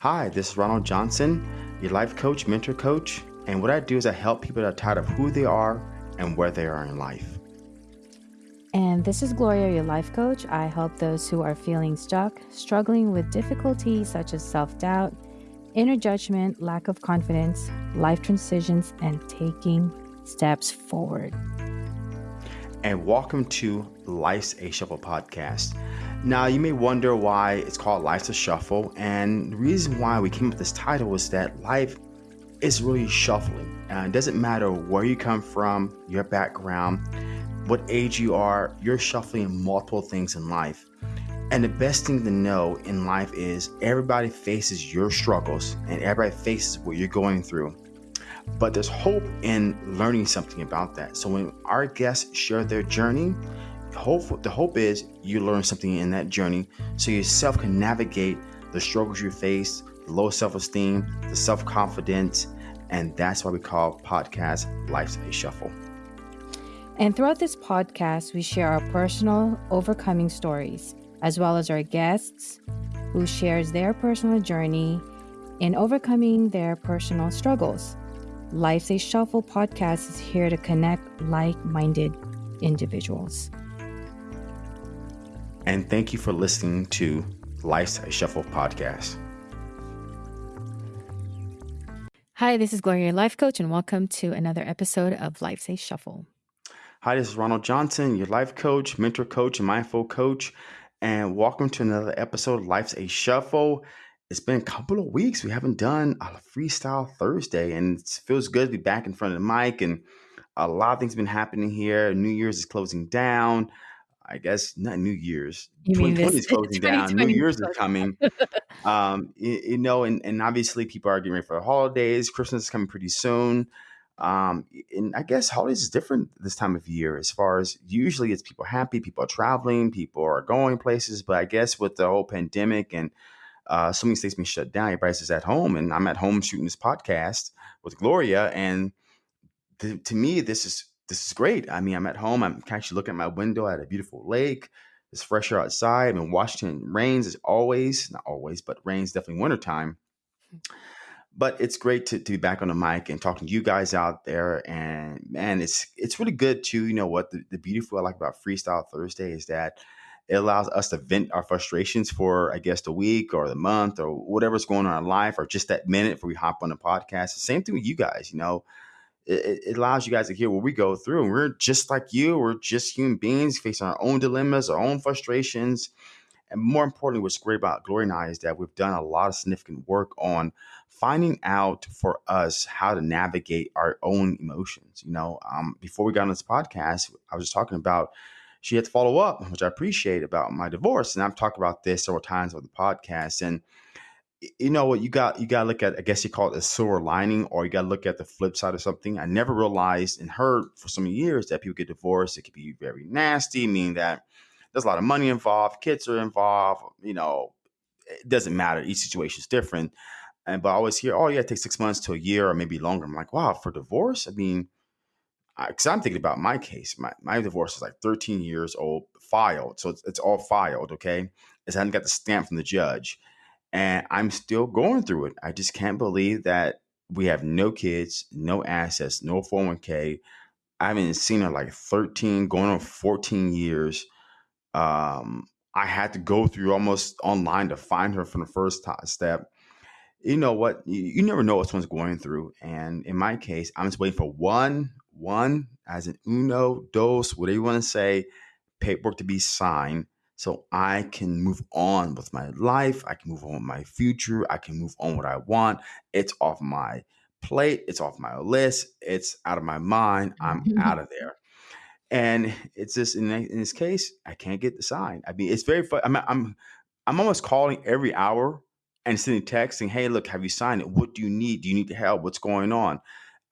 Hi, this is Ronald Johnson, your life coach, mentor coach. And what I do is I help people that are tired of who they are and where they are in life. And this is Gloria, your life coach. I help those who are feeling stuck, struggling with difficulties such as self doubt, inner judgment, lack of confidence, life transitions, and taking steps forward. And welcome to Life's a Shuffle podcast. Now, you may wonder why it's called Life's a Shuffle. And the reason why we came up with this title is that life is really shuffling. Uh, it doesn't matter where you come from, your background what age you are, you're shuffling multiple things in life. And the best thing to know in life is everybody faces your struggles and everybody faces what you're going through. But there's hope in learning something about that. So when our guests share their journey, hope the hope is you learn something in that journey so yourself can navigate the struggles you face, the low self-esteem, the self-confidence, and that's why we call podcast Life's a Shuffle. And throughout this podcast, we share our personal overcoming stories, as well as our guests who shares their personal journey in overcoming their personal struggles. Life's a Shuffle podcast is here to connect like-minded individuals. And thank you for listening to Life's a Shuffle podcast. Hi, this is Gloria, your life coach, and welcome to another episode of Life's a Shuffle. Hi, this is Ronald Johnson, your life coach, mentor coach, and mindful coach. And welcome to another episode of Life's a Shuffle. It's been a couple of weeks. We haven't done a freestyle Thursday, and it feels good to be back in front of the mic. And a lot of things have been happening here. New Year's is closing down. I guess not New Year's. 2020 is closing down. New Year's is coming. um, you, you, know, and, and obviously people are getting ready for the holidays. Christmas is coming pretty soon. Um, and I guess holidays is different this time of year as far as usually it's people happy, people are traveling, people are going places. But I guess with the whole pandemic and uh, so many states being shut down, everybody's just at home. And I'm at home shooting this podcast with Gloria. And th- to me, this is this is great. I mean, I'm at home. I'm actually looking at my window at a beautiful lake. It's fresher outside. I'm in Washington. Rains as always, not always, but rains definitely wintertime. Mm-hmm but it's great to, to be back on the mic and talking to you guys out there. And man, it's it's really good too. You know what the, the beautiful I like about Freestyle Thursday is that it allows us to vent our frustrations for I guess the week or the month or whatever's going on in life or just that minute before we hop on the podcast. The same thing with you guys. You know, it, it allows you guys to hear what we go through. And we're just like you. We're just human beings facing our own dilemmas, our own frustrations. And more importantly, what's great about Glory and I is that we've done a lot of significant work on finding out for us how to navigate our own emotions. You know, um, before we got on this podcast, I was just talking about she had to follow up, which I appreciate about my divorce. And I've talked about this several times on the podcast. And you know what you got you got to look at i guess you call it a silver lining or you got to look at the flip side of something i never realized and heard for so many years that people get divorced it could be very nasty meaning that there's a lot of money involved, kids are involved, you know, it doesn't matter. Each situation is different. And but I always hear, oh yeah, it takes six months to a year or maybe longer. I'm like, wow, for divorce? I mean, because I'm thinking about my case. My my divorce is like 13 years old, filed, so it's, it's all filed. Okay, it's I haven't got the stamp from the judge, and I'm still going through it. I just can't believe that we have no kids, no assets, no 401k. I haven't seen her like 13, going on 14 years um, I had to go through almost online to find her from the first step. You know what? You, you never know what someone's going through. And in my case, I'm just waiting for one, one as an uno, dos, whatever you want to say, paperwork to be signed so I can move on with my life. I can move on with my future. I can move on what I want. It's off my plate. It's off my list. It's out of my mind. I'm out of there. And it's just in, in this case, I can't get the sign. I mean, it's very fun. I'm, I'm, I'm almost calling every hour and sending texts saying, "Hey, look, have you signed it? What do you need? Do you need help? What's going on?"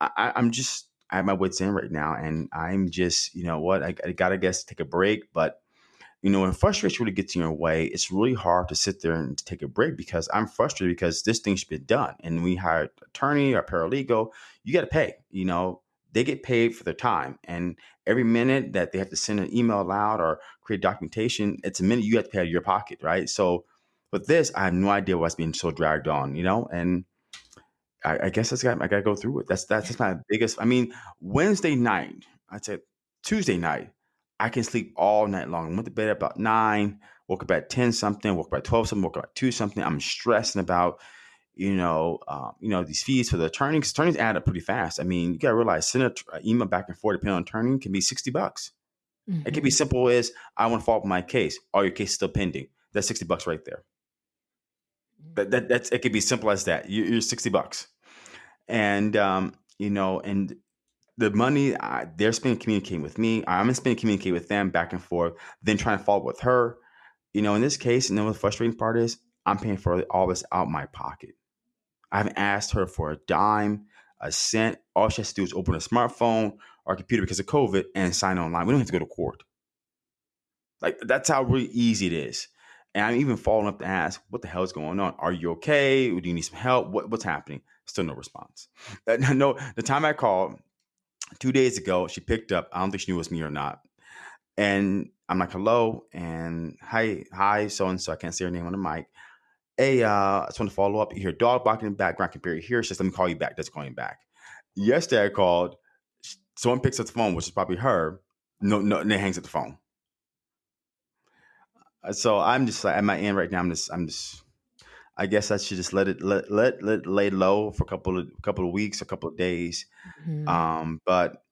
I, am just I have my wits end right now, and I'm just you know what I, I gotta guess take a break. But you know when frustration really gets in your way, it's really hard to sit there and take a break because I'm frustrated because this thing should be done, and we hired attorney or paralegal. You got to pay. You know they get paid for their time. And every minute that they have to send an email out or create documentation, it's a minute you have to pay out of your pocket, right? So with this, I have no idea what's being so dragged on, you know, and I, I guess that's got I got to go through it. That's that's just my biggest. I mean, Wednesday night, I said Tuesday night, I can sleep all night long. I went to bed at about nine, woke up at ten something, woke up at twelve something, woke up at two something. I'm stressing about you know, um, you know these fees for the attorney because attorneys add up pretty fast. I mean, you got to realize sending an email back and forth depending on attorney can be sixty bucks. Mm-hmm. It can be simple as I want to follow up my case. All your case is still pending. That's sixty bucks right there. That, that that's it could be simple as that. You, you're sixty bucks, and um, you know, and the money uh, they're spending communicating with me, I'm spending communicating with them back and forth. Then trying to follow up with her. You know, in this case, and then the frustrating part is I'm paying for all this out my pocket. I haven't asked her for a dime, a cent. All she has to do is open a smartphone or a computer because of COVID and sign online. We don't have to go to court. Like that's how really easy it is. And I'm even following up to ask, what the hell is going on? Are you okay? Do you need some help? What, what's happening? Still no response. no, the time I called two days ago, she picked up. I don't think she knew it was me or not. And I'm like, hello, and hi, hi, so and so. I can't say her name on the mic. Hey, uh, I just want to follow up. You hear dog barking in the background. Can barely hear. She says, let me call you back. That's calling back. Yesterday I called. Someone picks up the phone, which is probably her. No, no, and then hangs up the phone. Uh, so I'm just like at my end right now. I'm just, I'm just. I guess I should just let it let let let lay low for a couple of couple of weeks, a couple of days. Mm-hmm. Um, but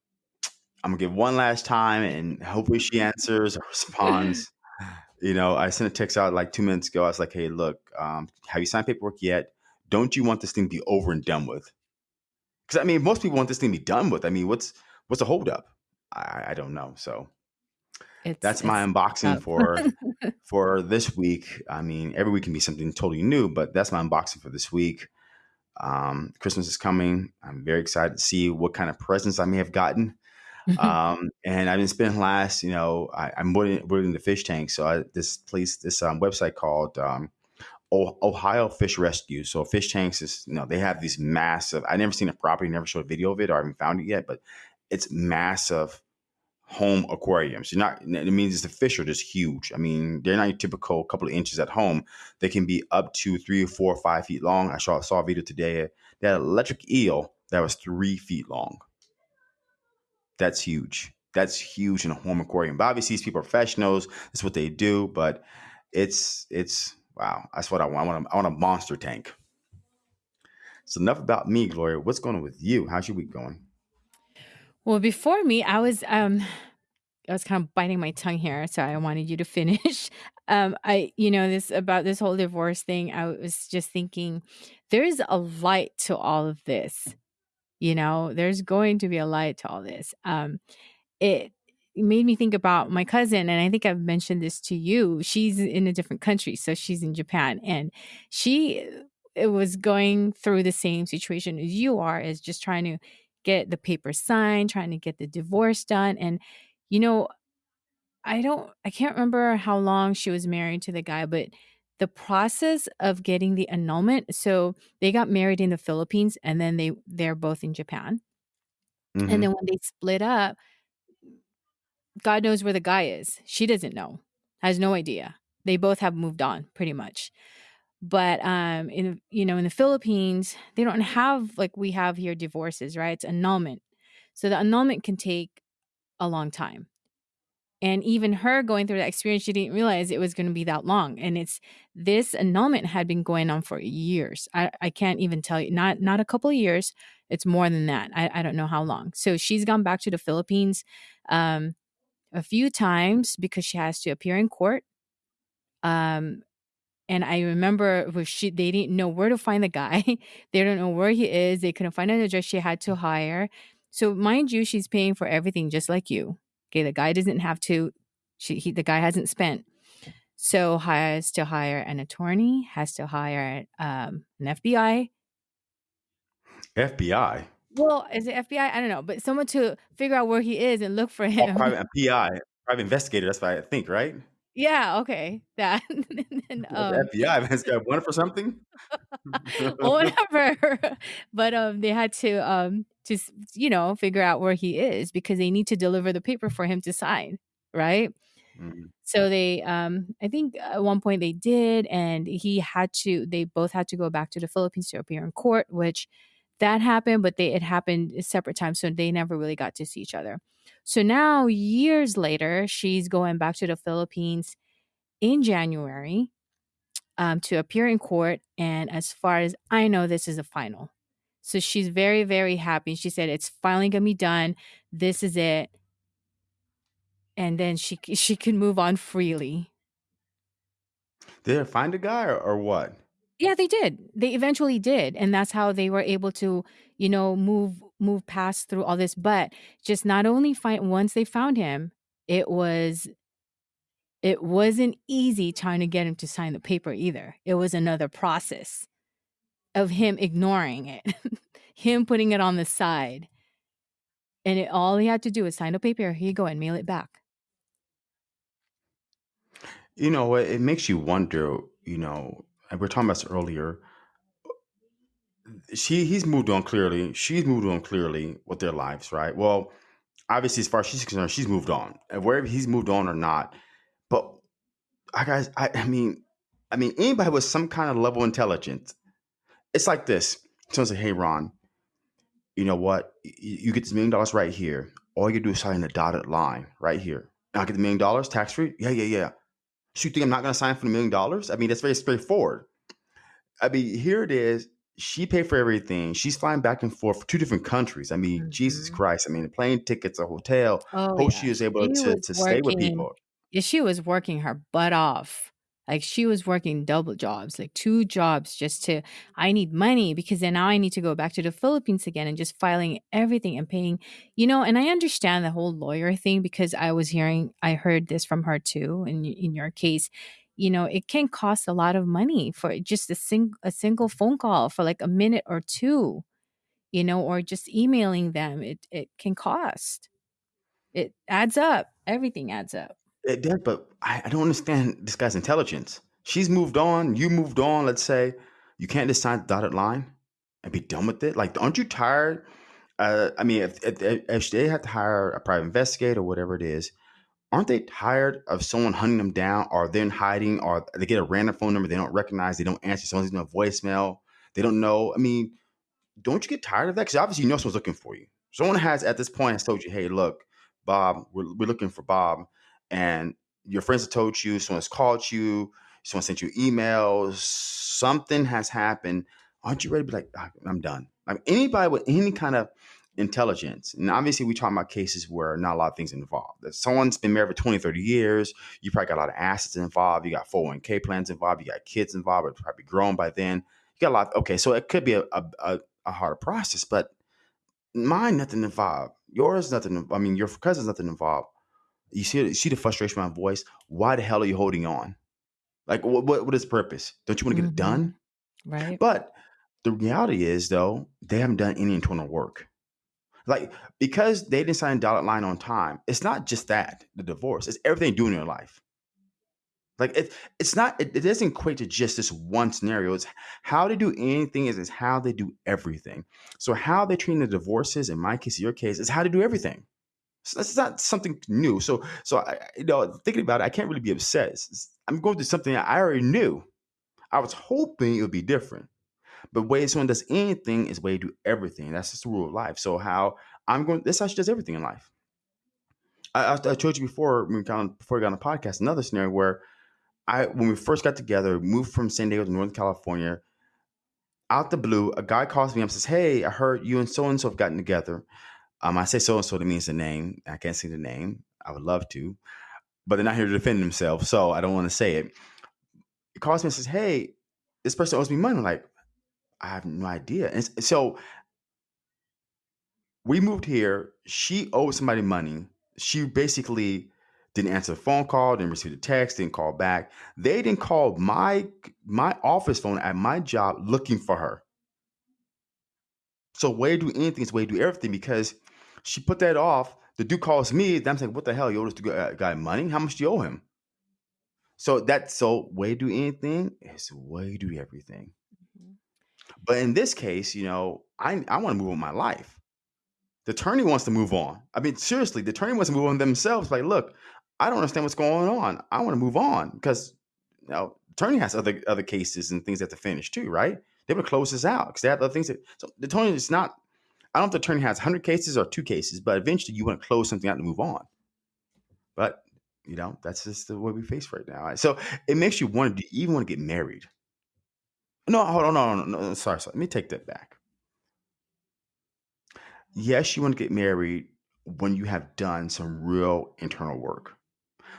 I'm gonna give one last time, and hopefully she answers or responds. you know, I sent a text out like two minutes ago. I was like, "Hey, look, um, have you signed paperwork yet? Don't you want this thing to be over and done with?" Because I mean, most people want this thing to be done with. I mean, what's what's the holdup? I, I don't know. So it's, that's my unboxing for for this week. I mean, every week can be something totally new, but that's my unboxing for this week. Um, Christmas is coming. I'm very excited to see what kind of presents I may have gotten. um, and I've been spending last, you know, I, am building, building the fish tank. So I, this place, this um, website called um, Ohio Fish Rescue. So fish tanks is, you know, they have these massive. I never seen a property, never showed a video of it, or I haven't found it yet, but it's massive home aquariums. You're not. It means the fish are just huge. I mean, they're not your typical couple of inches at home. They can be up to three or four or five feet long. I saw saw a video today. An electric eel that was three feet long. That's huge. That's huge in a home aquarium. But obviously, these people are professionals. That's what they do. But it's it's wow. That's what I want. I want a, I want a monster tank. So enough about me, Gloria. What's going on with you? How's your week going? Well, before me, I was um I was kind of biting my tongue here, so I wanted you to finish. Um, I, you know, this about this whole divorce thing. I was just thinking, there's a light to all of this. You know, there's going to be a light to all this. Um, it made me think about my cousin, and I think I've mentioned this to you. She's in a different country, so she's in Japan, and she it was going through the same situation as you are, is just trying to get the paper signed, trying to get the divorce done, and you know, I don't, I can't remember how long she was married to the guy, but the process of getting the annulment so they got married in the philippines and then they they're both in japan. Mm-hmm. and then when they split up god knows where the guy is. She doesn't know has no idea. They both have moved on pretty much but um in you know in the philippines they don't have like we have here divorces right it's annulment so the annulment can take a long time and even her going through that experience, she didn't realize it was going to be that long. And it's this annulment had been going on for years. I, I can't even tell you, not not a couple of years. It's more than that. I, I don't know how long. So she's gone back to the Philippines um, a few times because she has to appear in court. Um, and I remember she they didn't know where to find the guy. they don't know where he is. They couldn't find an address. She had to hire. So mind you, she's paying for everything just like you. Okay, the guy doesn't have to. She, he, the guy hasn't spent. So has to hire an attorney, has to hire um, an FBI. FBI. Well, is it FBI? I don't know, but someone to figure out where he is and look for oh, him. Oh, private PI, private investigator. That's what I think, right? Yeah. Okay. That. then, um, FBI has got one for something. whatever. but um, they had to um to you know figure out where he is because they need to deliver the paper for him to sign, right? Mm-hmm. So they, um, I think at one point they did, and he had to. They both had to go back to the Philippines to appear in court, which that happened, but they it happened separate times, so they never really got to see each other. So now, years later, she's going back to the Philippines in January um, to appear in court. And as far as I know, this is a final. So she's very, very happy. She said, "It's finally gonna be done. This is it." And then she she can move on freely. Did they find a guy or, or what? Yeah, they did. They eventually did, and that's how they were able to, you know, move move past through all this. But just not only find once they found him, it was it wasn't easy trying to get him to sign the paper either. It was another process of him ignoring it, him putting it on the side. And it, all he had to do was sign a paper. Here you go and mail it back. You know, it makes you wonder, you know, and we are talking about this earlier. She he's moved on clearly. She's moved on clearly with their lives, right? Well, obviously, as far as she's concerned, she's moved on. And wherever he's moved on or not, but I guys, I, I mean, I mean, anybody with some kind of level of intelligence, it's like this. Someone say, "Hey, Ron, you know what? You, get this million dollars right here. All you do is sign a dotted line right here. And I get the million dollars tax free. Yeah, yeah, yeah. So you think I'm not going to sign for the million dollars? I mean, that's very straightforward. I mean, here it is. She paid for everything. She's flying back and forth for two different countries. I mean, mm-hmm. Jesus Christ. I mean, plane tickets, a hotel. Oh, Hope yeah. she is able she to, to stay with people. Yeah, she was working her butt off like she was working double jobs, like two jobs just to, I need money because then now I need to go back to the Philippines again and just filing everything and paying, you know. And I understand the whole lawyer thing because I was hearing, I heard this from her too. In in your case, you know, it can cost a lot of money for just a sing a single phone call for like a minute or two, you know, or just emailing them. It it can cost. It adds up. Everything adds up. It does, but I, I don't understand this guy's intelligence. She's moved on. You moved on. Let's say you can't just sign the dotted line and be done with it. Like, aren't you tired? Uh, I mean, if, if, if they have to hire a private investigator or whatever it is, aren't they tired of someone hunting them down or they're hiding or they get a random phone number they don't recognize, they don't answer, someone's in a voicemail, they don't know? I mean, don't you get tired of that? Because obviously you know someone's looking for you. Someone has at this point has told you, hey, look, Bob, we're, we're looking for Bob and your friends have told you, someone's called you, someone sent you emails, something has happened. Aren't you ready to be like, ah, I'm done? Like anybody with any kind of intelligence, and obviously we talking about cases where not a lot of things involved. If someone's been married for 20, 30 years, you probably got a lot of assets involved, you got 401k plans involved, you got kids involved, or probably grown by then. You got a lot. Okay, so it could be a, a, a harder process, but mine nothing involved. Yours nothing. I mean, your cousin's nothing involved. You see, you see the frustration in my voice. Why the hell are you holding on? Like, what, what, what is the purpose? Don't you want to get mm-hmm. it done? Right. But the reality is, though, they haven't done any internal work. Like, because they didn't sign a dotted line on time, it's not just that, the divorce, it's everything doing in their life. Like it, it's not. It, it, doesn't equate to just this one scenario. It's how they do anything is, is how they do everything. So how they treat the divorces, in my case, your case, is how to do everything. So that's not something new. So, so I, you know, thinking about it, I can't really be upset. It's, I'm going through something I already knew. I was hoping it would be different, but way someone does anything is way to do everything. That's just the rule of life. So, how I'm going, this how she does everything in life. I, I, told you before we got before we got on the podcast another scenario where I when we first got together, moved from San Diego to Northern California. Out the blue, a guy calls me up and says, "Hey, I heard you and so and so have gotten together." Um, I say so and so that means the name. I can't say the name. I would love to, but they're not here to defend themselves, so I don't want to say it. He calls me and says, "Hey, this person owes me money." I'm like, I have no idea. And so we moved here. She owed somebody money. She basically didn't answer the phone call, didn't receive the text, didn't call back. They didn't call my my office phone at my job looking for her. So way to do anything is way to do everything because she put that off. The dude calls me. Then I'm saying, what the hell? You owe this uh, guy money? How much do you owe him? So that's so way to do anything is way to do everything. But in this case, you know, I I want to move on my life. The attorney wants to move on. I mean, seriously, the attorney wants to move on themselves. Like, look, I don't understand what's going on. I want to move on because you know, attorney has other other cases and things they have to finish too, right? They to close this out because they have other things. That, so the attorney is not. I don't know if the attorney has 100 cases or two cases, but eventually you want to close something out and move on. But you know that's just the way we face right now. So it makes you want to even want to get married. No, hold on, no, no, no, no, sorry, sorry. Let me take that back. Yes, you want to get married when you have done some real internal work.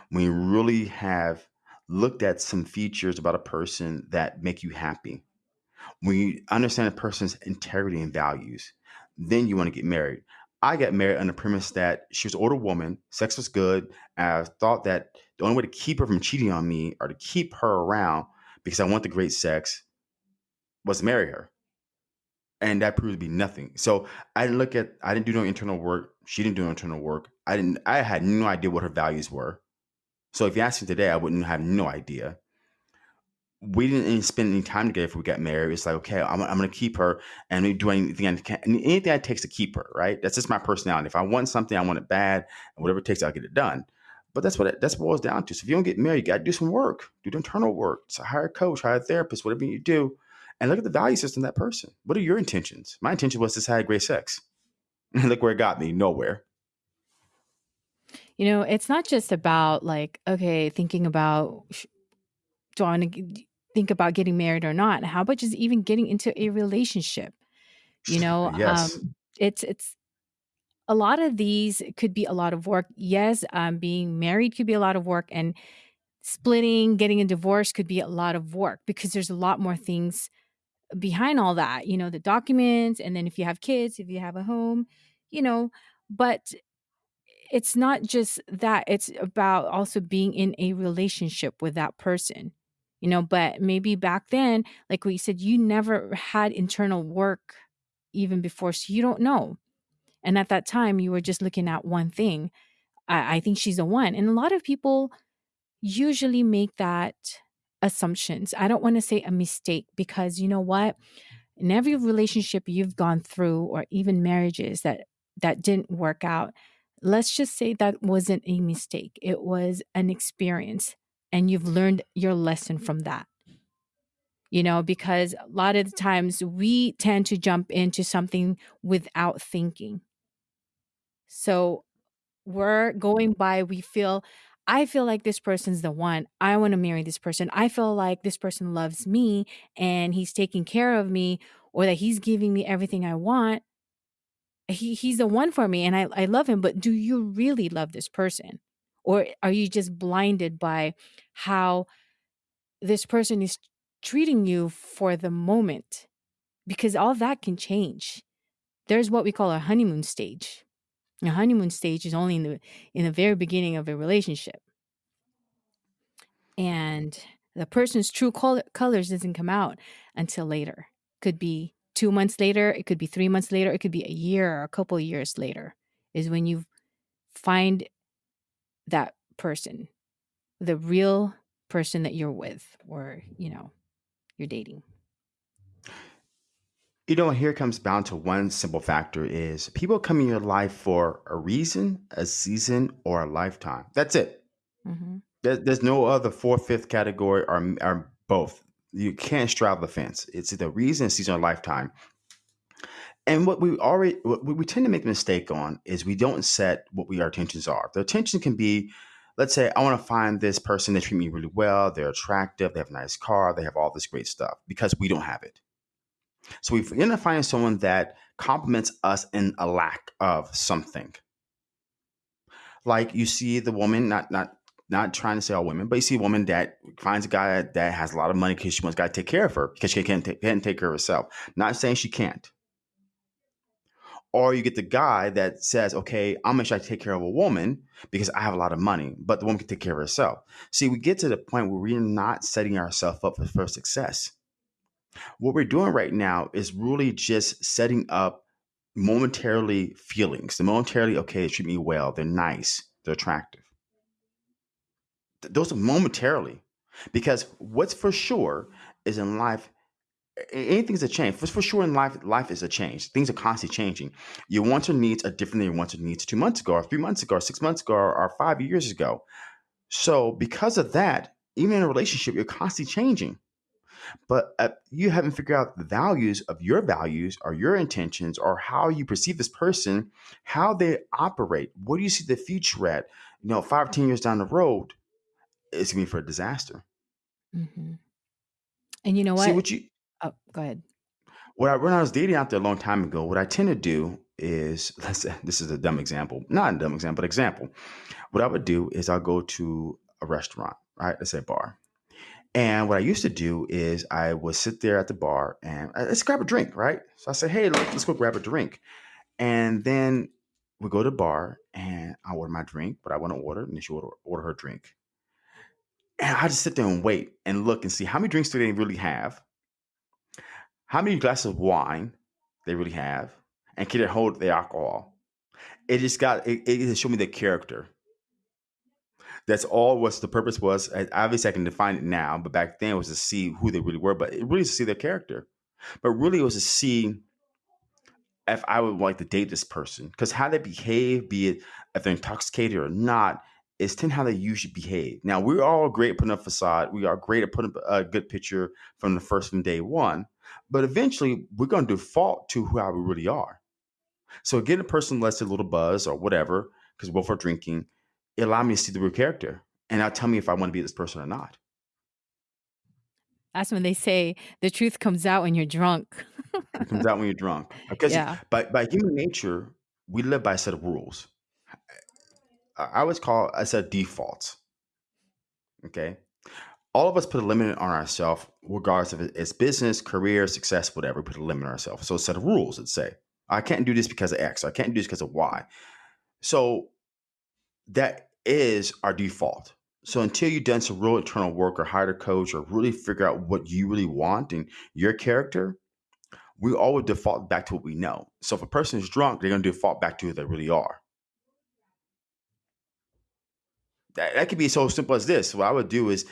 When you really have looked at some features about a person that make you happy. When you understand a person's integrity and values, then you want to get married. I got married on the premise that she was an older woman, sex was good. I thought that the only way to keep her from cheating on me or to keep her around because I want the great sex was to marry her. And that proved to be nothing. So I didn't look at I didn't do no internal work. She didn't do no internal work. I didn't I had no idea what her values were. So if you asked me today, I wouldn't have no idea. We didn't even spend any time together if we got married. It's like, okay, I'm, I'm going to keep her and do anything I can, anything it takes to keep her, right? That's just my personality. If I want something, I want it bad, and whatever it takes, I'll get it done. But that's what it, that's boils down to. So if you don't get married, you got to do some work, do the internal work. So hire a coach, hire a therapist, whatever you do, and look at the value system that person. What are your intentions? My intention was to have great sex. And look where it got me, nowhere. You know, it's not just about like, okay, thinking about do I want to think about getting married or not? How about just even getting into a relationship? You know, yes. um, it's it's a lot of these could be a lot of work. Yes, um, being married could be a lot of work, and splitting, getting a divorce could be a lot of work because there's a lot more things behind all that. You know, the documents, and then if you have kids, if you have a home, you know, but it's not just that it's about also being in a relationship with that person you know but maybe back then like we said you never had internal work even before so you don't know and at that time you were just looking at one thing i, I think she's the one and a lot of people usually make that assumptions i don't want to say a mistake because you know what in every relationship you've gone through or even marriages that that didn't work out let's just say that wasn't a mistake, it was an experience, and you've learned your lesson from that. You know, because a lot of the times we tend to jump into something without thinking. So we're going by, we feel, I feel like this person's the one. I want to marry this person. I feel like this person loves me and he's taking care of me or that he's giving me everything I want he he's the one for me and I, I love him but do you really love this person or are you just blinded by how this person is treating you for the moment because all that can change there's what we call a honeymoon stage a honeymoon stage is only in the in the very beginning of a relationship and the person's true col- colors doesn't come out until later could be two months later, it could be three months later, it could be a year or a couple years later, is when you find that person, the real person that you're with or, you know, you're dating. You know, here comes down to one simple factor is people come in your life for a reason, a season, or a lifetime. That's it. Mm-hmm. There, there's no other fourth, fifth category or, or both you can't straddle the fence. It's the reason, season, or lifetime. And what we already, what we tend to make a mistake on is we don't set what we our intentions are. The attention can be, let's say, I want to find this person that treat me really well. They're attractive. They have a nice car. They have all this great stuff because we don't have it. So we end up finding someone that complements us in a lack of something. Like you see the woman, not not not trying to say all women, but you see a woman that finds a guy that has a lot of money because she wants a guy to take care of her because she can't, can't take care of herself. Not saying she can't. Or you get the guy that says, okay, I'm going to take care of a woman because I have a lot of money, but the woman can take care of herself. See, we get to the point where we're not setting ourselves up for success. What we're doing right now is really just setting up momentarily feelings. The momentarily, okay, they treat me well, they're nice, they're attractive those are momentarily. Because what's for sure is in life, anything's a change. For, for sure in life, life is a change. Things are constantly changing. Your wants or needs are different than your wants or needs two months ago, or three months ago, or six months ago, or five years ago. So because of that, even in a relationship, you're constantly changing. But uh, you haven't figured out the values of your values or your intentions or how you perceive this person, how they operate. What do you see the future at? You know, five, ten years down the road, it's gonna be for a disaster. Mm-hmm. And you know what? See what you Oh, go ahead. What I, when I was dating out there a long time ago, what I tend to do is, let's say, this is a dumb example, not a dumb example, but example. What I would do is I'll go to a restaurant, right? Let's say a bar. And what I used to do is I would sit there at the bar and let's grab a drink, right? So I say, hey, let's go grab a drink. And then we go to the bar and I order my drink, but I want to order, and then she order, order her drink. And I just sit there and wait and look and see how many drinks do they really have how many glasses of wine they really have, and can it hold the alcohol. It just got it, it showed me the character. That's all. What's the purpose was? Obviously, I can define it now, but back then it was to see who they really were. But it really to see their character. But really, it was to see if I would like to date this person because how they behave, be it if they're intoxicated or not, is ten how they usually behave. Now we're all great at putting up a facade. We are great at putting up a good picture from the first from day one. But eventually, we're going to default to who we really are. So getting a person lets a little buzz or whatever, because are for drinking, it allowed me to see the real character. And now tell me if I want to be this person or not. That's when they say the truth comes out when you're drunk. it comes out when you're drunk. Because yeah. by, by human nature, we live by a set of rules. I always call a set of defaults. Okay all of us put a limit on ourselves, regardless of it's business, career, success, whatever. We put a limit on ourselves. So a set of rules that say, I can't do this because of X. I can't do this because of Y. So that is our default. So until you've done some real internal work or hired a coach or really figure out what you really want and your character, we always default back to what we know. So if a person is drunk, they're going to default back to who they really are. That, that could be so simple as this. What I would do is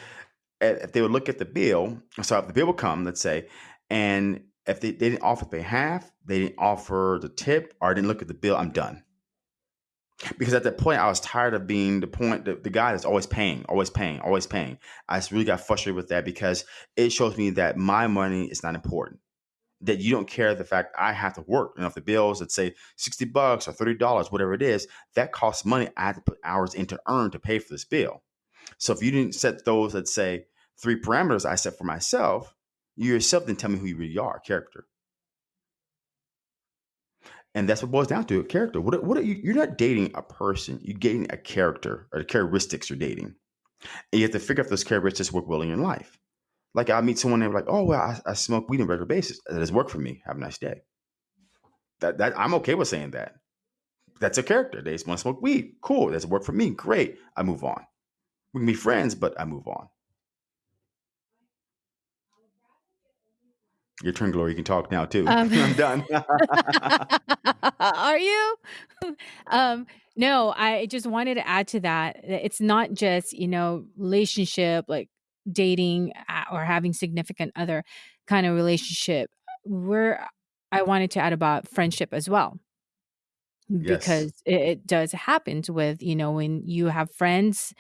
if they would look at the bill, so if the bill would come, let's say, and if they, they didn't offer pay half, they didn't offer the tip, or didn't look at the bill, I'm done. Because at that point, I was tired of being the point, the, the guy that's always paying, always paying, always paying. I just really got frustrated with that because it shows me that my money is not important. That you don't care the fact I have to work. And if the bills that say 60 bucks or $30, whatever it is, that costs money I have to put hours in to earn to pay for this bill. So if you didn't set those that say three parameters I set for myself, you yourself then tell me who you really are, character. And that's what boils down to a character. What, what are you, you're not dating a person, you're dating a character or the characteristics you're dating. And you have to figure out if those characteristics work well in your life. Like I meet someone and they're like, oh well, I, I smoke weed on a regular basis. That has worked for me. Have a nice day. That that I'm okay with saying that. That's a character. They just want to smoke weed. Cool. That's work for me. Great. I move on. We can be friends, but I move on. Your turn, Glory. You can talk now too. Um, I'm done. are you? um, no, I just wanted to add to that. It's not just you know relationship like dating uh, or having significant other kind of relationship. We're I wanted to add about friendship as well because yes. it, it does happen with you know when you have friends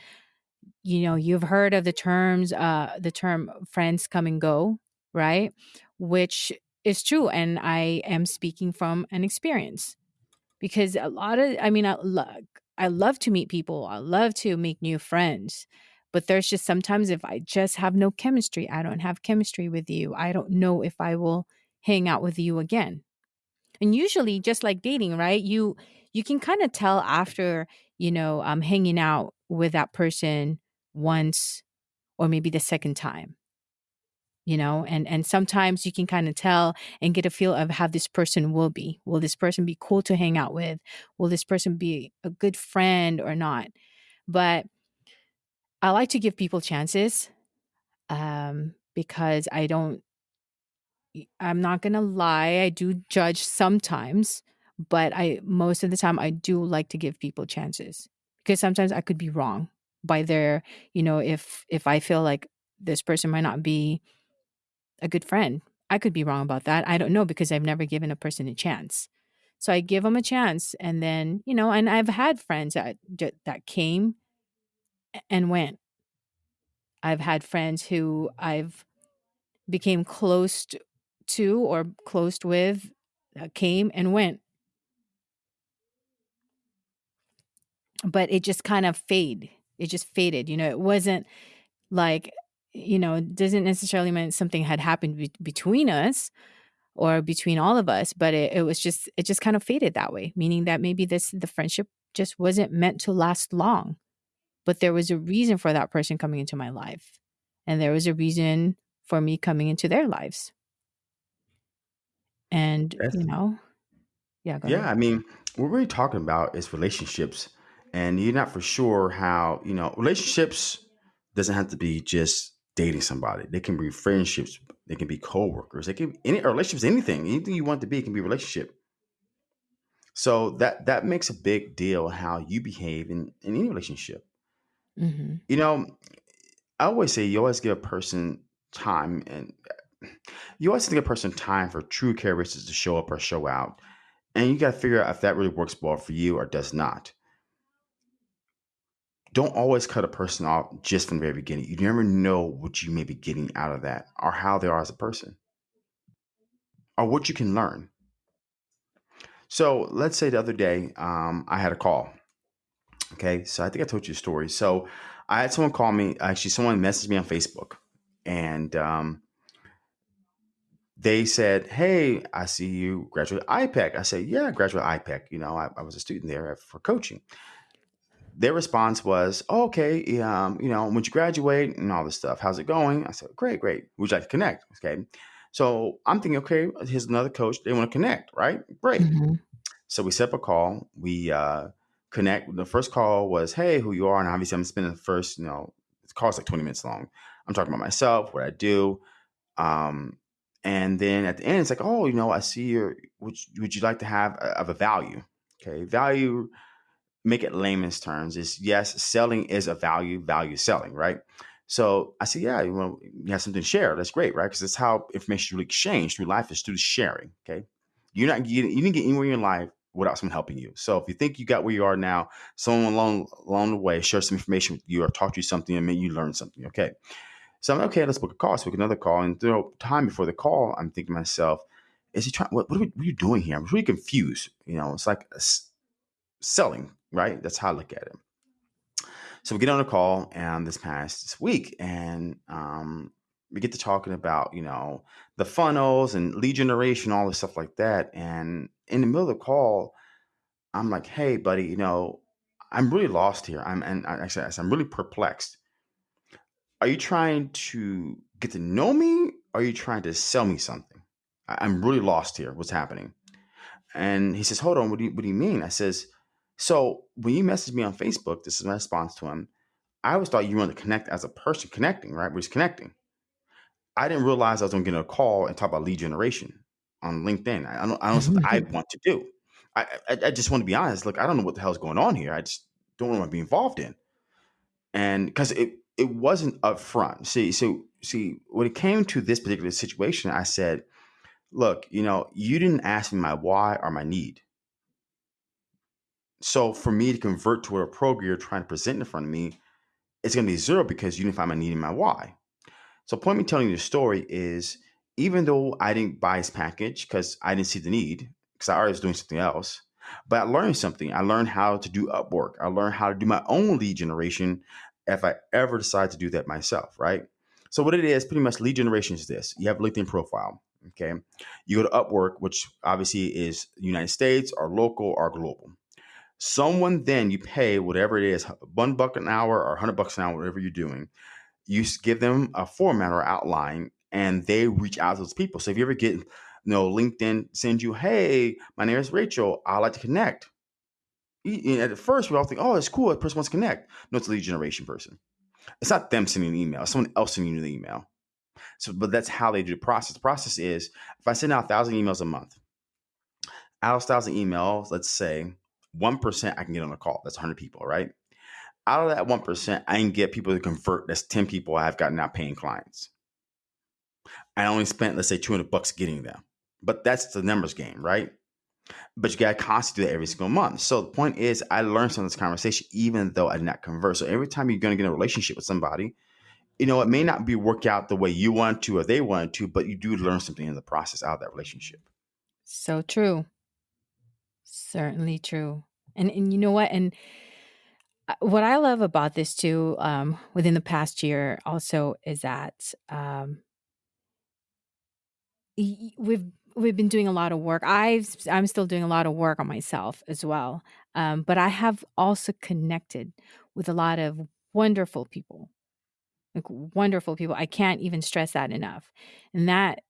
you know you've heard of the terms uh the term friends come and go right which is true. And I am speaking from an experience because a lot of, I mean, I, I love to meet people, I love to make new friends. But there's just sometimes if I just have no chemistry, I don't have chemistry with you. I don't know if I will hang out with you again. And usually just like dating, right? You you can kind of tell after, you know, um, hanging out with that person once or maybe the second time you know and and sometimes you can kind of tell and get a feel of how this person will be. Will this person be cool to hang out with? Will this person be a good friend or not? But i like to give people chances um because i don't i'm not gonna lie i do judge sometimes but i most of the time i do like to give people chances because sometimes i could be wrong by their you know if if i feel like this person might not be a good friend. I could be wrong about that. I don't know because I've never given a person a chance. So I give them a chance and then, you know, and I've had friends that that came and went. I've had friends who I've became close to or close with uh, came and went. But it just kind of fade. It just faded. You know, it wasn't like, you know, it doesn't necessarily mean something had happened be- between us or between all of us, but it, it was just, it just kind of faded that way, meaning that maybe this, the friendship just wasn't meant to last long. But there was a reason for that person coming into my life. And there was a reason for me coming into their lives. And, That's you know, yeah, go yeah, ahead. I mean, what we're really talking about is relationships. And you're not for sure how, you know, relationships doesn't have to be just dating somebody. They can be friendships, they can be co-workers, they can any relationships, anything. Anything you want to be it can be a relationship. So that that makes a big deal how you behave in, in any relationship. hmm You know, I always say you always give a person time and you always give a person time for true characteristics to show up or show out. And you got to figure out if that really works well for you or does not. Don't always cut a person off just from the very beginning. You never know what you may be getting out of that or how they are as a person or what you can learn. So let's say the other day um, I had a call. Okay. So I think I told you a story. So I had someone call me. Actually, someone messaged me on Facebook and um, they said, Hey, I see you graduate IPEC. I said, Yeah, I graduate IPEC. You know, I, I was a student there for coaching. Their response was, oh, Okay, um, you know, when you graduate and all this stuff, how's it going? I said, Great, great. Would you like to connect? Okay. So I'm thinking, okay, here's another coach. They want to connect, right? Great. hmm So we set up a call. We uh, connect. The first call was, "Hey, who you are?" And obviously, I'm spending the first, you know, the call's like 20 minutes long. I'm talking about myself, what I do, um, and then at the end, it's like, "Oh, you know, I see your. Would you, would you like to have a, of a value?" Okay, value. Make it layman's terms is yes, selling is a value. Value selling, right? So I said, yeah, you, know, you have something to share. That's great, right? Because that's how information really exchange through life is through sharing. Okay, you're not getting, you didn't get anywhere in your life without someone helping you. So if you think you got where you are now, someone along along the way share some information with you or taught you something and made you learn something. Okay. So I'm like, okay, let's book a call. So book another call. And through time before the call, I'm thinking to myself, is he trying what what are, we, what are you doing here? I'm really confused. You know, it's like selling, right? That's how I look at it. So we get on a call and this past week and um we get to talking about, you know, the funnels and lead generation, all this stuff like that. And in the middle of the call, I'm like, hey, buddy, you know, I'm really lost here. I'm and I actually I'm really perplexed. Are you trying to get to know me? Are you trying to sell me something? I- I'm really lost here. What's happening? And he says, hold on, what do you what do you mean? I says, so when you message me on Facebook, this is my response to him. I always thought you wanted to connect as a person connecting, right? We're just connecting. I didn't realize I was going to get a call and talk about lead generation on LinkedIn. I don't, I don't know something I want to do. I, I, I just want to be honest. Look, I don't know what the hell's going on here. I just don't want to be involved in. And because it, it wasn't upfront. See, so see, when it came to this particular situation, I said, look, you know, you didn't ask me my why or my need. So for me to convert to a program you're trying to present in front of me, it's going to be zero because you didn't find my need and my why. So, point me telling you the story is even though I didn't buy his package because I didn't see the need because I already was doing something else, but I learned something. I learned how to do Upwork. I learned how to do my own lead generation if I ever decide to do that myself, right? So, what it is pretty much lead generation is this you have LinkedIn profile. Okay. You go to Upwork, which obviously is United States or local or global. Someone then you pay whatever it is, one buck an hour or hundred bucks an hour, whatever you're doing you give them a format or outline and they reach out to those people. So if you ever get, you know, LinkedIn sends you, hey, my name is Rachel, I'd like to connect. At first, we all think, oh, it's cool. That person wants to connect. No, it's a lead generation person. It's not them sending an email. It's someone else sending you the email. So, but that's how they do the process. The process is if I send out a thousand emails a month, out of thousand emails, let's say one percent I can get on a call. That's 100 people, right? out of that 1%, I can get people to convert. That's 10 people I've gotten now paying clients. I only spent, let's say, 200 bucks getting them. But that's the numbers game, right? But you got to constantly do that every single month. So the point is, I learned from this conversation, even though I did not convert. So every time you're going to get in a relationship with somebody, you know, it may not be work out the way you want to or they want to, but you do learn something in the process out of that relationship. So true. Certainly true. And and you know what? And uh, what I love about this too, um, within the past year, also is that um, we've we've been doing a lot of work. I've I'm still doing a lot of work on myself as well. Um, but I have also connected with a lot of wonderful people, like wonderful people. I can't even stress that enough. And that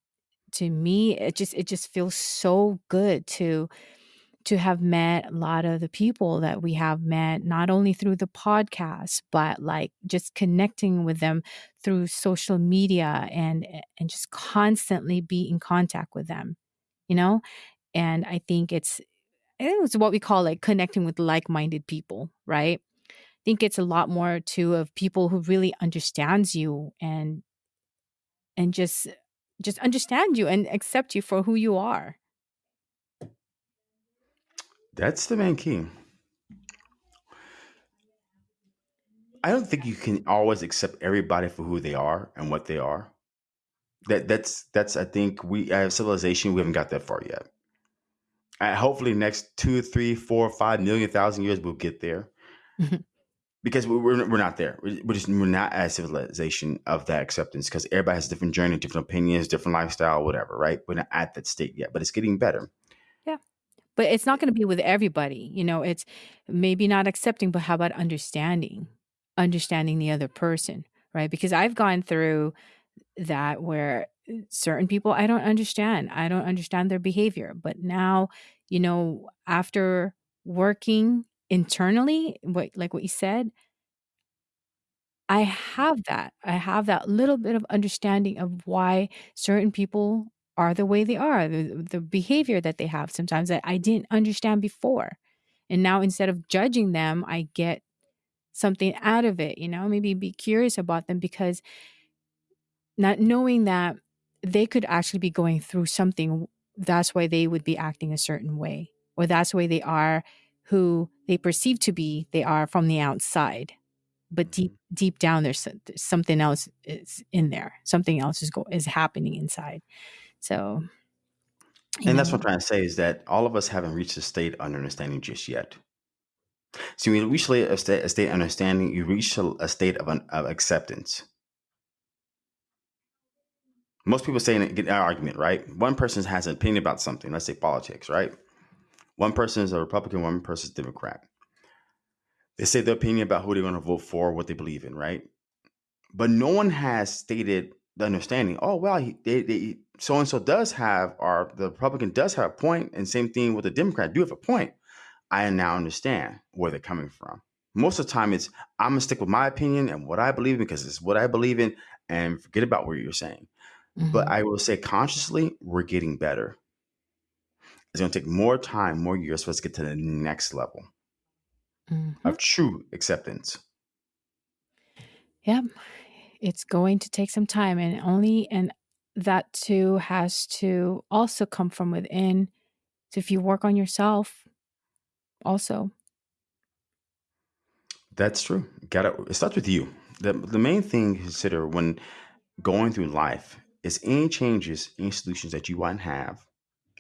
to me, it just it just feels so good to to have met a lot of the people that we have met, not only through the podcast, but like just connecting with them through social media and and just constantly be in contact with them, you know? And I think it's I think it's what we call like connecting with like-minded people, right? I think it's a lot more too of people who really understands you and and just just understand you and accept you for who you are. That's the main key. I don't think you can always accept everybody for who they are and what they are. That that's that's I think we as civilization we haven't got that far yet. And hopefully next two, three, four, five million thousand years we'll get there. because we're, we're not there. We're just we're not as civilization of that acceptance because everybody has a different journey, different opinions, different lifestyle, whatever. Right? We're not at that state yet, but it's getting better. But it's not going to be with everybody. You know, it's maybe not accepting, but how about understanding? Understanding the other person, right? Because I've gone through that where uh, certain people I don't understand. I don't understand their behavior, but now, you know, after working internally, what like what you said, I have that. I have that little bit of understanding of why certain people are the way they are, the, the behavior that they have sometimes that I didn't understand before. And now instead of judging them, I get something out of it, you know, maybe be curious about them because not knowing that they could actually be going through something, that's why they would be acting a certain way, or that's the way they are who they perceive to be they are from the outside but deep mm-hmm. deep down there's, there's something else is in there something else is go is happening inside so and that's what i'm trying to say is that all of us haven't reached a state of understanding just yet. So when you reach a state, a state of understanding you reach a, a state of, an, of acceptance. Most people say in an argument right? One person has an opinion about something let's say politics right? One person is a Republican, one person is Democrat. They say their opinion about who they're going to vote for, what they believe in, right? But no one has stated the understanding. Oh well, they, so and so does have, or the Republican does have a point, and same thing with the Democrat do have a point. I now understand where they're coming from. Most of the time, it's I'm gonna stick with my opinion and what I believe in because it's what I believe in, and forget about what you're saying. Mm-hmm. But I will say consciously, we're getting better. It's going to take more time, more years for us to get to the next level mm-hmm. of true acceptance. Yep. It's going to take some time and only, and that too has to also come from within. So if you work on yourself, also. That's true. Got it. Starts with you. The, the main thing to consider when going through life is any changes, any solutions that you want to have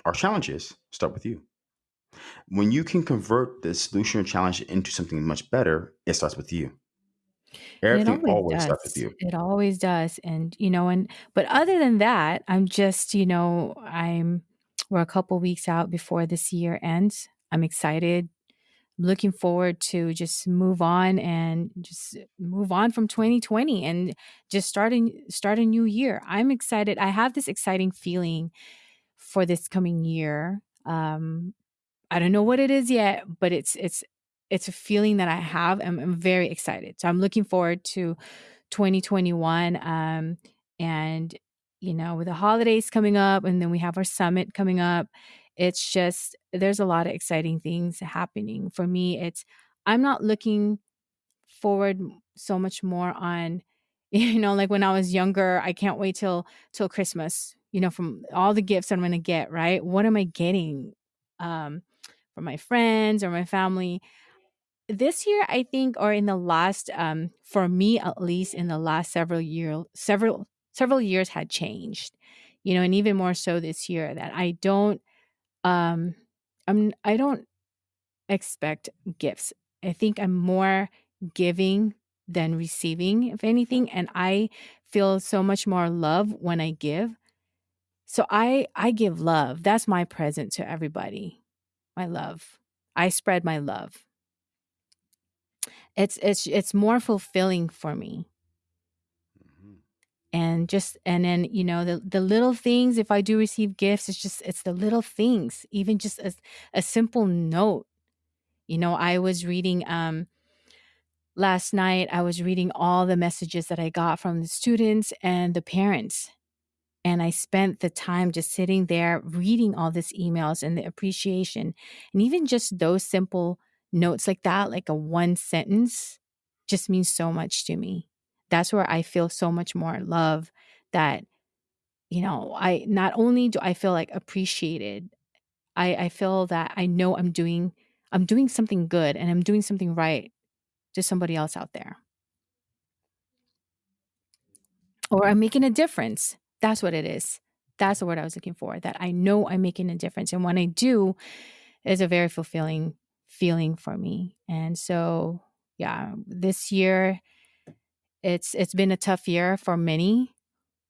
our challenges start with you. When you can convert the solution or challenge into something much better, it starts with you. Everything always, with you. It always does. And, you know, and, but other than that, I'm just, you know, I'm, we're a couple weeks out before this year ends. I'm excited I'm looking forward to just move on and just move on from 2020 and just starting start a new year. I'm excited. I have this exciting feeling for this coming year. Um, I don't know what it is yet, but it's it's it's a feeling that I have. I'm, I'm very excited. So I'm looking forward to 2021. Um, and you know, with the holidays coming up, and then we have our summit coming up. It's just there's a lot of exciting things happening for me. It's I'm not looking forward so much more on You know, like when I was younger, I can't wait till till Christmas, you know, from all the gifts I'm going to get, right? What am I getting um from my friends or my family? This year, I think or in the last um for me at least in the last several year several several years had changed. You know, and even more so this year that I don't um I'm I don't expect gifts. I think I'm more giving than receiving, if anything. And I feel so much more love when I give. So I I give love. That's my present to everybody. My love. I spread my love. It's it's it's more fulfilling for me. Mm-hmm. And just and then you know the the little things if I do receive gifts it's just it's the little things even just a, a simple note you know, I was reading um last night I was reading all the messages that I got from the students and the parents. And I spent the time just sitting there reading all these emails and the appreciation. And even just those simple notes like that, like a one sentence, just means so much to me. That's where I feel so much more love that, you know, I not only do I feel like appreciated, I, I feel that I know I'm doing I'm doing something good and I'm doing something right to somebody else out there. Or I'm making a difference. That's what it is. That's the word I was looking for. That I know I'm making a difference. And when I do, it's a very fulfilling feeling for me. And so, yeah, this year it's it's been a tough year for many,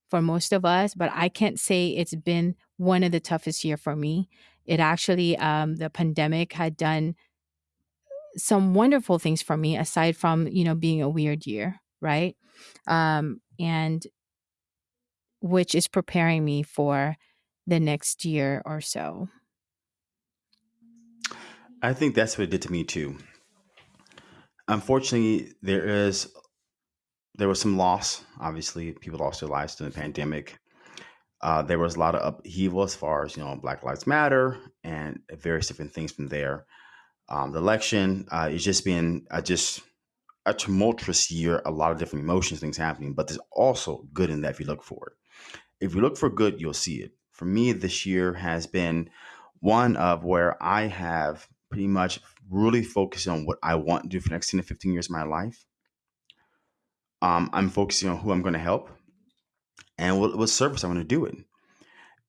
for most of us, but I can't say it's been one of the toughest year for me. It actually, um, the pandemic had done some wonderful things for me aside from you know being a weird year, right? Um, and which is preparing me for the next year or so. I think that's what it did to me too. Unfortunately, there is there was some loss. Obviously, people lost their lives during the pandemic. Uh, there was a lot of upheaval as far as you know Black Lives Matter and various different things from there. Um, the election uh, is just been just a tumultuous year. A lot of different emotions, things happening, but there's also good in that if you look for it. If you look for good, you'll see it. For me, this year has been one of where I have pretty much really focused on what I want to do for the next 10 to 15 years of my life. Um, I'm focusing on who I'm going to help and what, what service I want to do it.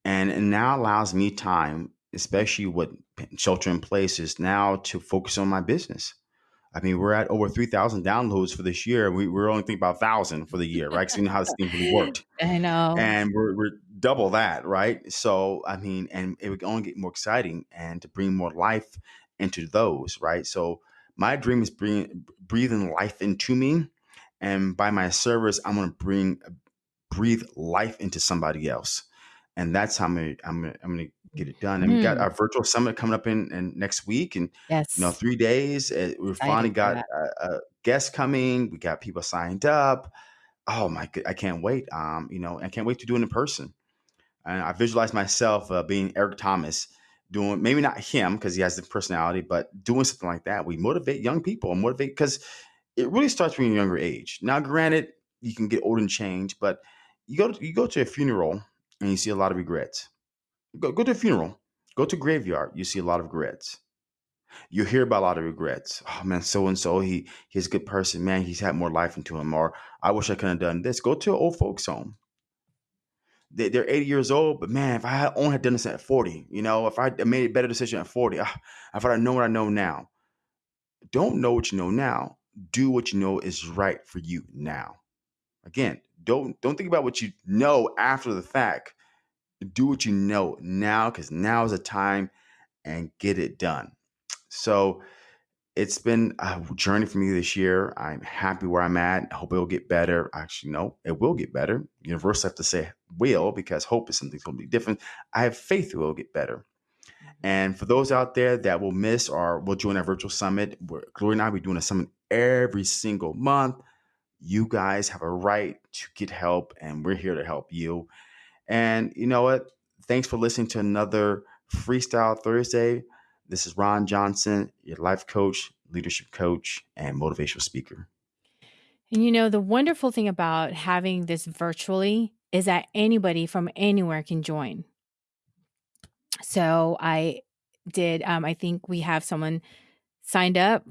And it now allows me time, especially with shelter in place, is now to focus on my business. I mean, we're at over 3,000 downloads for this year. We, we're only thinking about 1,000 for the year, right? Because we know how this thing really worked. I know. And we're, we're double that, right? So, I mean, and it would only get more exciting and to bring more life into those, right? So, my dream is bring, breathing life into me. And by my service, I'm going to bring breathe life into somebody else. And that's how I'm gonna, I'm gonna, I'm gonna get it done. And mm. we got hmm. our virtual summit coming up in, in next week, and yes. you know, three days. Uh, we finally got a, a guest coming. We got people signed up. Oh my, god, I can't wait. Um, you know, I can't wait to do it in person. And I visualize myself uh, being Eric Thomas, doing maybe not him because he has the personality, but doing something like that. We motivate young people and motivate because it really starts from a younger age. Now, granted, you can get old and change, but you go to, you go to a funeral and you see a lot of regrets. Go go to a funeral, go to graveyard, you see a lot of regrets. You hear about a lot of regrets. Oh man, so and so, he he's a good person. Man, he's had more life into him. Or I wish I could have done this. Go to an old folks home. They, they're 80 years old, but man, if I had only had done this at 40, you know, if I made a better decision at 40, ah, if I know what I know now. Don't know what you know now. Do what you know is right for you now. Again, don't don't think about what you know after the fact. Do what you know now because now is the time and get it done. So it's been a journey for me this year. I'm happy where I'm at. I hope it will get better. Actually, no, it will get better. Universal have to say will because hope is something going to be different. I have faith it will get better. Mm-hmm. And for those out there that will miss or will join our virtual summit, where Glory and I will be doing a summit every single month you guys have a right to get help, and we're here to help you. And you know what? Thanks for listening to another Freestyle Thursday. This is Ron Johnson, your life coach, leadership coach, and motivational speaker. And you know, the wonderful thing about having this virtually is that anybody from anywhere can join. So I did, um, I think we have someone signed up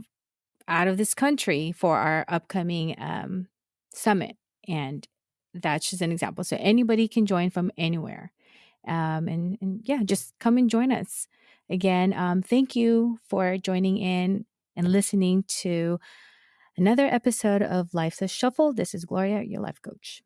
out of this country for our upcoming um, summit. And that's just an example. So anybody can join from anywhere. Um, and, and yeah, just come and join us. Again, um, thank you for joining in and listening to another episode of Life's a Shuffle. This is Gloria, your life coach.